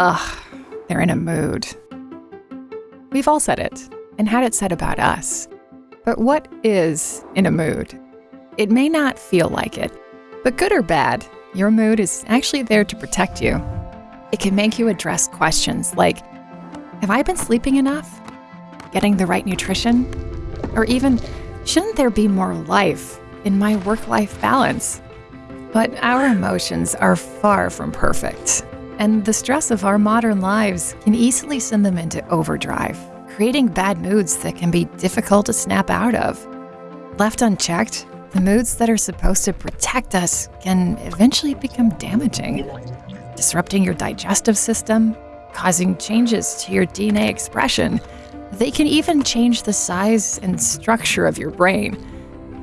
ugh, they're in a mood. We've all said it and had it said about us. But what is in a mood? It may not feel like it, but good or bad, your mood is actually there to protect you. It can make you address questions like Have I been sleeping enough? Getting the right nutrition? Or even, shouldn't there be more life in my work life balance? But our emotions are far from perfect, and the stress of our modern lives can easily send them into overdrive, creating bad moods that can be difficult to snap out of. Left unchecked, the moods that are supposed to protect us can eventually become damaging, disrupting your digestive system, causing changes to your DNA expression. They can even change the size and structure of your brain,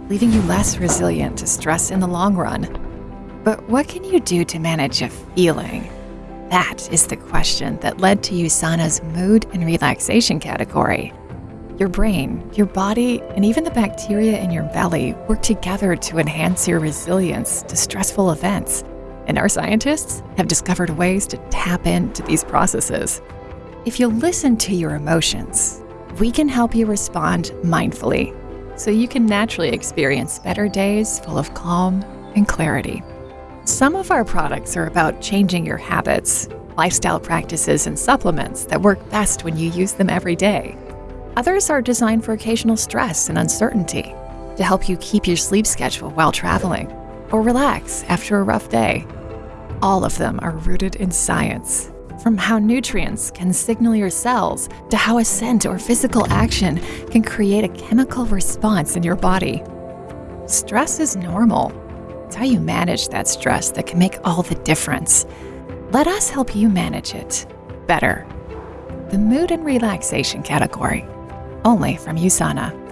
leaving you less resilient to stress in the long run. But what can you do to manage a feeling? That is the question that led to USANA's mood and relaxation category. Your brain, your body, and even the bacteria in your belly work together to enhance your resilience to stressful events. And our scientists have discovered ways to tap into these processes. If you listen to your emotions, we can help you respond mindfully so you can naturally experience better days full of calm and clarity. Some of our products are about changing your habits, lifestyle practices, and supplements that work best when you use them every day. Others are designed for occasional stress and uncertainty to help you keep your sleep schedule while traveling or relax after a rough day. All of them are rooted in science, from how nutrients can signal your cells to how a scent or physical action can create a chemical response in your body. Stress is normal it's how you manage that stress that can make all the difference. Let us help you manage it better. The Mood and Relaxation category, only from USANA.